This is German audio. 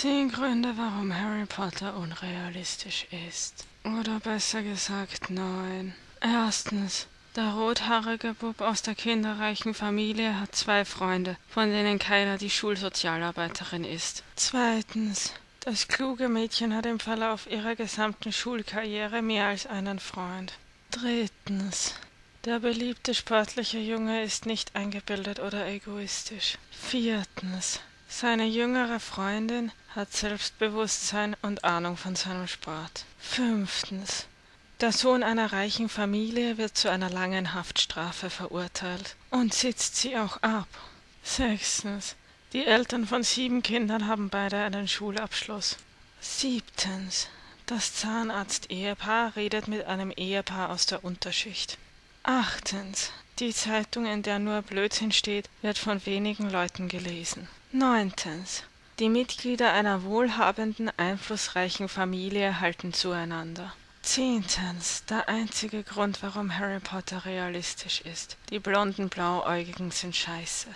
Zehn Gründe, warum Harry Potter unrealistisch ist. Oder besser gesagt neun. Erstens. Der rothaarige Bub aus der kinderreichen Familie hat zwei Freunde, von denen keiner die Schulsozialarbeiterin ist. Zweitens. Das kluge Mädchen hat im Verlauf ihrer gesamten Schulkarriere mehr als einen Freund. Drittens. Der beliebte sportliche Junge ist nicht eingebildet oder egoistisch. Viertens. Seine jüngere Freundin hat Selbstbewusstsein und Ahnung von seinem Sport. Fünftens. Der Sohn einer reichen Familie wird zu einer langen Haftstrafe verurteilt und sitzt sie auch ab. Sechstens. Die Eltern von sieben Kindern haben beide einen Schulabschluss. Siebtens. Das Zahnarzt-Ehepaar redet mit einem Ehepaar aus der Unterschicht. Achtens. Die Zeitung, in der nur Blödsinn steht, wird von wenigen Leuten gelesen. Neuntens. Die Mitglieder einer wohlhabenden, einflussreichen Familie halten zueinander. Zehntens. Der einzige Grund, warum Harry Potter realistisch ist. Die blonden Blauäugigen sind scheiße.